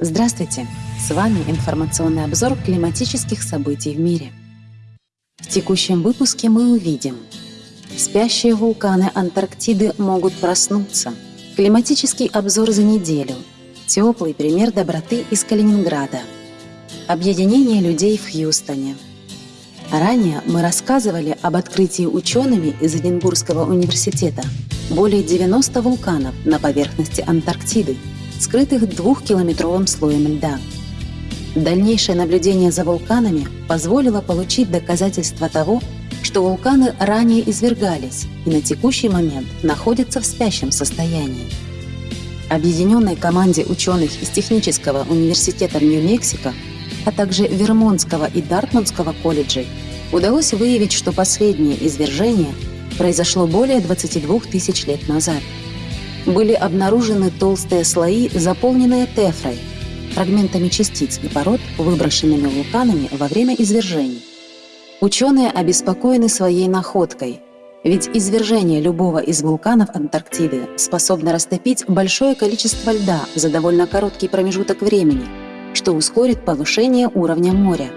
Здравствуйте! С вами информационный обзор климатических событий в мире. В текущем выпуске мы увидим Спящие вулканы Антарктиды могут проснуться. Климатический обзор за неделю. Теплый пример доброты из Калининграда. Объединение людей в Хьюстоне. Ранее мы рассказывали об открытии учеными из Эдинбургского университета более 90 вулканов на поверхности Антарктиды – скрытых двухкилометровым слоем льда. Дальнейшее наблюдение за вулканами позволило получить доказательства того, что вулканы ранее извергались и на текущий момент находятся в спящем состоянии. Объединенной команде ученых из Технического университета Нью-Мексико, а также Вермонтского и Дартмундского колледжей удалось выявить, что последнее извержение произошло более 22 тысяч лет назад – были обнаружены толстые слои, заполненные тефрой, фрагментами частиц и пород, выброшенными вулканами во время извержений. Ученые обеспокоены своей находкой, ведь извержение любого из вулканов Антарктиды способно растопить большое количество льда за довольно короткий промежуток времени, что ускорит повышение уровня моря.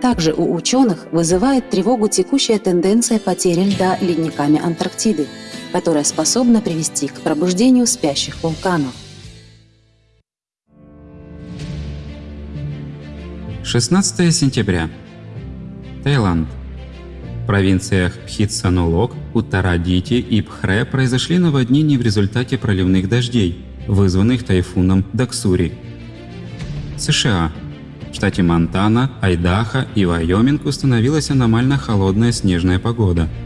Также у ученых вызывает тревогу текущая тенденция потери льда ледниками Антарктиды – которая способна привести к пробуждению спящих вулканов. 16 сентября. Таиланд. В провинциях Пхитсанулок, Уттарадити и Пхре произошли наводнения в результате проливных дождей, вызванных тайфуном Даксури. США. В штате Монтана, Айдахо и Вайоминг установилась аномально холодная снежная погода –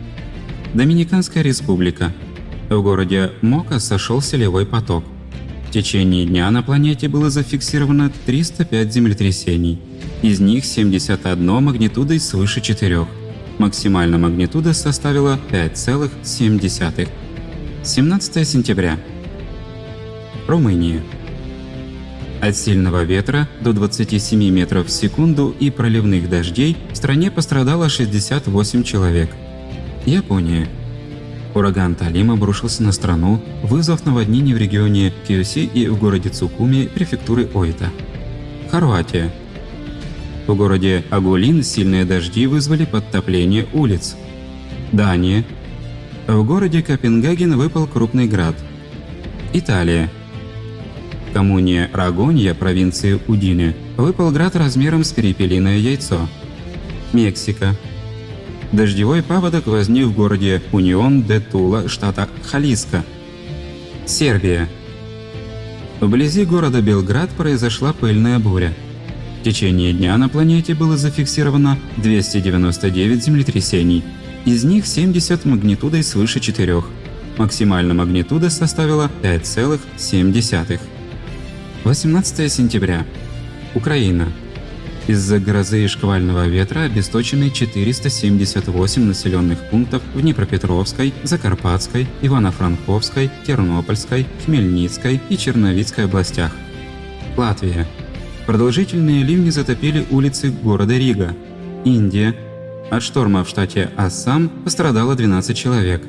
Доминиканская республика. В городе Мока сошел селевой поток. В течение дня на планете было зафиксировано 305 землетрясений. Из них 71 магнитудой свыше 4. Максимальная магнитуда составила 5,7. 17 сентября. Румыния. От сильного ветра до 27 метров в секунду и проливных дождей в стране пострадало 68 человек. Япония. Ураган Талим обрушился на страну, вызвав наводнение в регионе Киоси и в городе Цукуми префектуры Оита. Хорватия. В городе Агулин сильные дожди вызвали подтопление улиц. Дания. В городе Копенгаген выпал крупный град. Италия. Коммуне Рагонья провинции Удине выпал град размером с перепелиное яйцо. Мексика. Дождевой паводок возник в городе Унион-де-Тула, штата Халиска. Сербия. Вблизи города Белград произошла пыльная буря. В течение дня на планете было зафиксировано 299 землетрясений, из них 70 магнитудой свыше 4. Максимальная магнитуда составила 5,7. 18 сентября. Украина. Из-за грозы и шквального ветра обесточены 478 населенных пунктов в Днепропетровской, Закарпатской, Ивано-Франковской, Тернопольской, Хмельницкой и Черновицкой областях. Латвия. Продолжительные ливни затопили улицы города Рига. Индия. От шторма в штате Ассам пострадало 12 человек.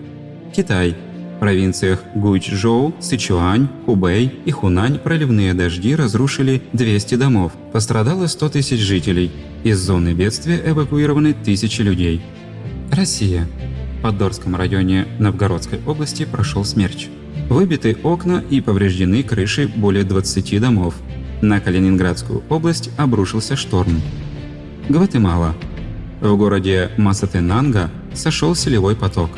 Китай провинциях Гуйчжоу, Сычуань, Хубэй и Хунань проливные дожди разрушили 200 домов, пострадало 100 тысяч жителей. Из зоны бедствия эвакуированы тысячи людей. Россия. В Поддорском районе Новгородской области прошел смерч. Выбиты окна и повреждены крыши более 20 домов. На Калининградскую область обрушился шторм. Гватемала. В городе Масатенанга сошел селевой поток.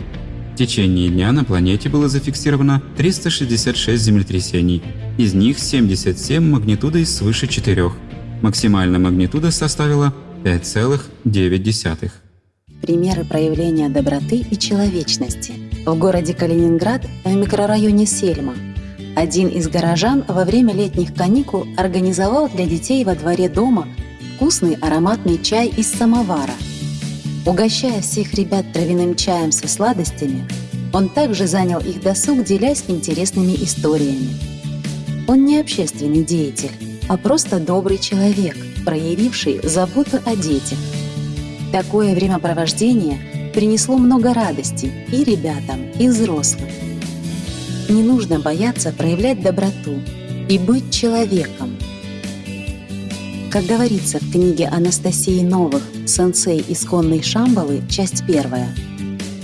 В течение дня на планете было зафиксировано 366 землетрясений, из них 77 магнитудой свыше 4. Максимальная магнитуда составила 5,9. Примеры проявления доброты и человечности. В городе Калининград, в микрорайоне Сельма, один из горожан во время летних каникул организовал для детей во дворе дома вкусный ароматный чай из самовара – Угощая всех ребят травяным чаем со сладостями, он также занял их досуг, делясь интересными историями. Он не общественный деятель, а просто добрый человек, проявивший заботу о детях. Такое времяпровождение принесло много радости и ребятам, и взрослым. Не нужно бояться проявлять доброту и быть человеком. Как говорится в книге Анастасии Новых «Сенсей исконной Шамбалы», часть первая.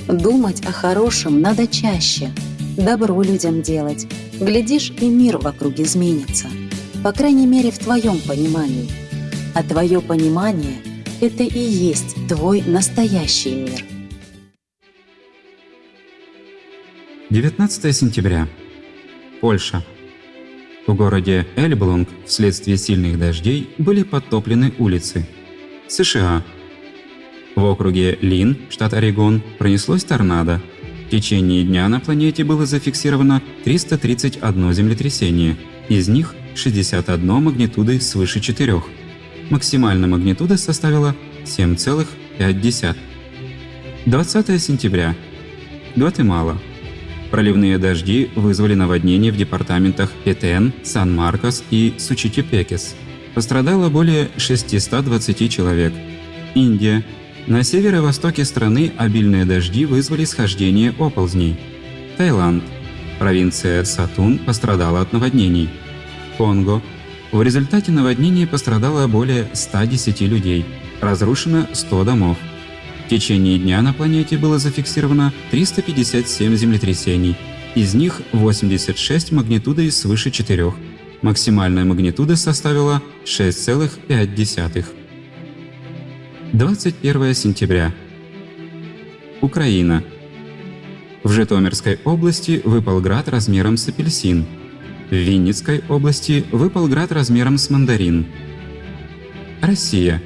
Думать о хорошем надо чаще, добро людям делать. Глядишь, и мир вокруг изменится. По крайней мере, в твоем понимании. А твое понимание – это и есть твой настоящий мир. 19 сентября. Польша. В городе Эльблунг вследствие сильных дождей были подтоплены улицы. США. В округе Лин, штат Орегон, пронеслось торнадо. В течение дня на планете было зафиксировано 331 землетрясение, из них 61 магнитудой свыше 4. Максимальная магнитуда составила 7,5. 20 сентября. Гватемала. Проливные дожди вызвали наводнения в департаментах Петен, Сан-Маркос и Сучитепекес. Пострадало более 620 человек. Индия. На северо-востоке страны обильные дожди вызвали схождение оползней. Таиланд. Провинция Сатун пострадала от наводнений. Конго. В результате наводнения пострадало более 110 людей. Разрушено 100 домов течение дня на планете было зафиксировано 357 землетрясений, из них 86 магнитудой свыше 4. Максимальная магнитуда составила 6,5. 21 сентября. Украина. В Житомирской области выпал град размером с апельсин. В Винницкой области выпал град размером с мандарин. Россия.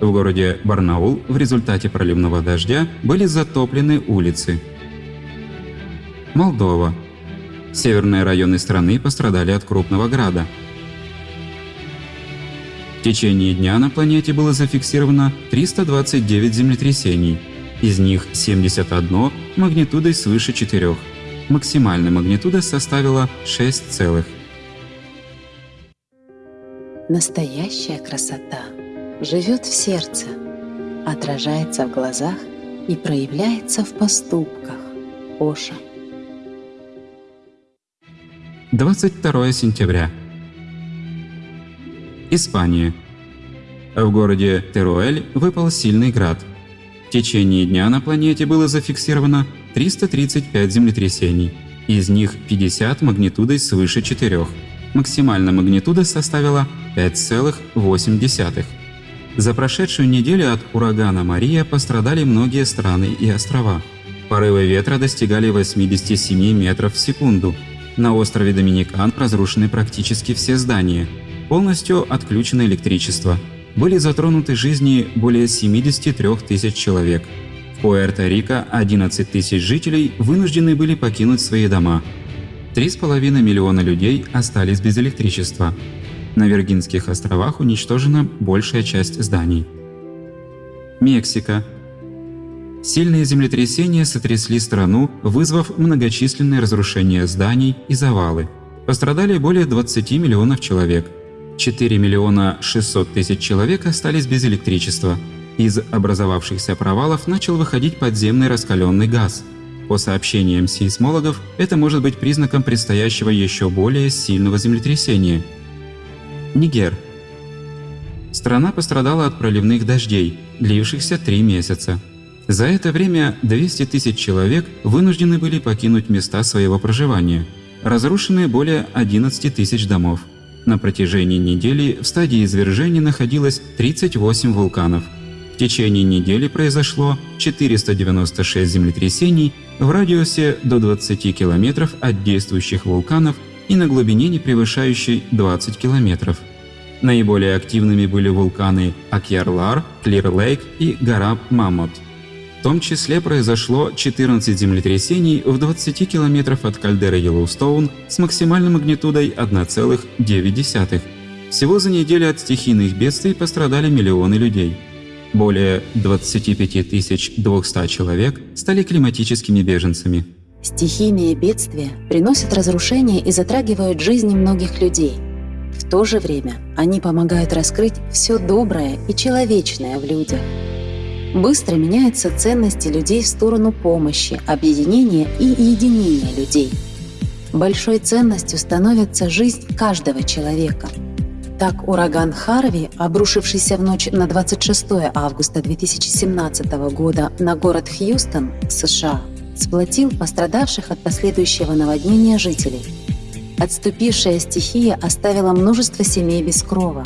В городе Барнаул в результате проливного дождя были затоплены улицы. Молдова. Северные районы страны пострадали от крупного града. В течение дня на планете было зафиксировано 329 землетрясений, из них 71 магнитудой свыше 4. Максимальная магнитуда составила 6 целых. Настоящая красота живет в сердце, отражается в глазах и проявляется в поступках. Оша. 22 сентября. Испания. В городе Теруэль выпал сильный град. В течение дня на планете было зафиксировано 335 землетрясений, из них 50 магнитудой свыше 4. Максимальная магнитуда составила 5,8. За прошедшую неделю от урагана Мария пострадали многие страны и острова. Порывы ветра достигали 87 метров в секунду. На острове Доминикан разрушены практически все здания. Полностью отключено электричество. Были затронуты жизни более 73 тысяч человек. В Пуэрто-Рико 11 тысяч жителей вынуждены были покинуть свои дома. 3,5 миллиона людей остались без электричества. На Виргинских островах уничтожена большая часть зданий. Мексика. Сильные землетрясения сотрясли страну, вызвав многочисленные разрушения зданий и завалы. Пострадали более 20 миллионов человек. 4 миллиона 600 тысяч человек остались без электричества. Из образовавшихся провалов начал выходить подземный раскаленный газ. По сообщениям сейсмологов, это может быть признаком предстоящего еще более сильного землетрясения – Нигер. Страна пострадала от проливных дождей, длившихся три месяца. За это время 200 тысяч человек вынуждены были покинуть места своего проживания. Разрушены более 11 тысяч домов. На протяжении недели в стадии извержения находилось 38 вулканов. В течение недели произошло 496 землетрясений в радиусе до 20 километров от действующих вулканов и на глубине, не превышающей 20 километров. Наиболее активными были вулканы Акьярлар, Клир-Лейк и гора Маммот. Том числе произошло 14 землетрясений в 20 километров от кальдеры Йеллоустоун с максимальной магнитудой 1,9. Всего за неделю от стихийных бедствий пострадали миллионы людей. Более 25 200 человек стали климатическими беженцами. Стихийные бедствия приносят разрушения и затрагивают жизни многих людей. В то же время они помогают раскрыть все доброе и человечное в людях. Быстро меняются ценности людей в сторону помощи, объединения и единения людей. Большой ценностью становится жизнь каждого человека. Так ураган Харви, обрушившийся в ночь на 26 августа 2017 года на город Хьюстон, США, сплотил пострадавших от последующего наводнения жителей. Отступившая стихия оставила множество семей без крова.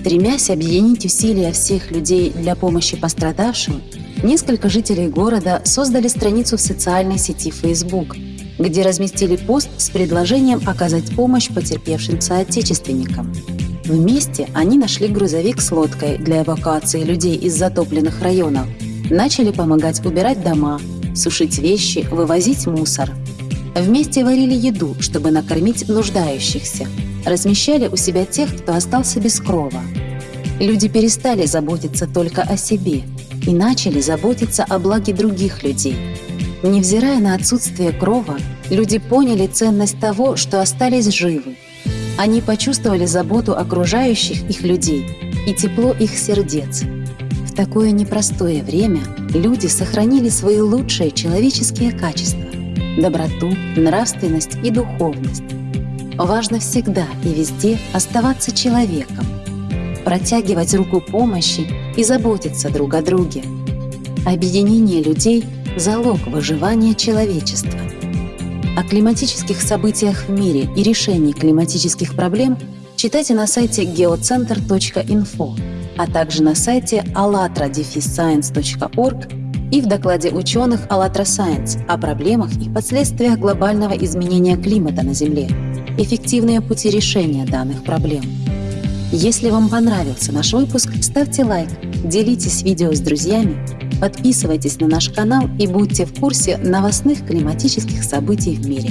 Стремясь объединить усилия всех людей для помощи пострадавшим, несколько жителей города создали страницу в социальной сети Facebook, где разместили пост с предложением оказать помощь потерпевшим соотечественникам. Вместе они нашли грузовик с лодкой для эвакуации людей из затопленных районов, начали помогать убирать дома, сушить вещи, вывозить мусор. Вместе варили еду, чтобы накормить нуждающихся, размещали у себя тех, кто остался без крова. Люди перестали заботиться только о себе и начали заботиться о благе других людей. Невзирая на отсутствие крова, люди поняли ценность того, что остались живы. Они почувствовали заботу окружающих их людей и тепло их сердец. В такое непростое время люди сохранили свои лучшие человеческие качества – доброту, нравственность и духовность. Важно всегда и везде оставаться человеком, протягивать руку помощи и заботиться друг о друге. Объединение людей – залог выживания человечества. О климатических событиях в мире и решении климатических проблем читайте на сайте geocenter.info а также на сайте allatra-science.org и в докладе ученых «АЛЛАТРА Science о проблемах и последствиях глобального изменения климата на Земле, эффективные пути решения данных проблем. Если вам понравился наш выпуск, ставьте лайк, делитесь видео с друзьями, подписывайтесь на наш канал и будьте в курсе новостных климатических событий в мире.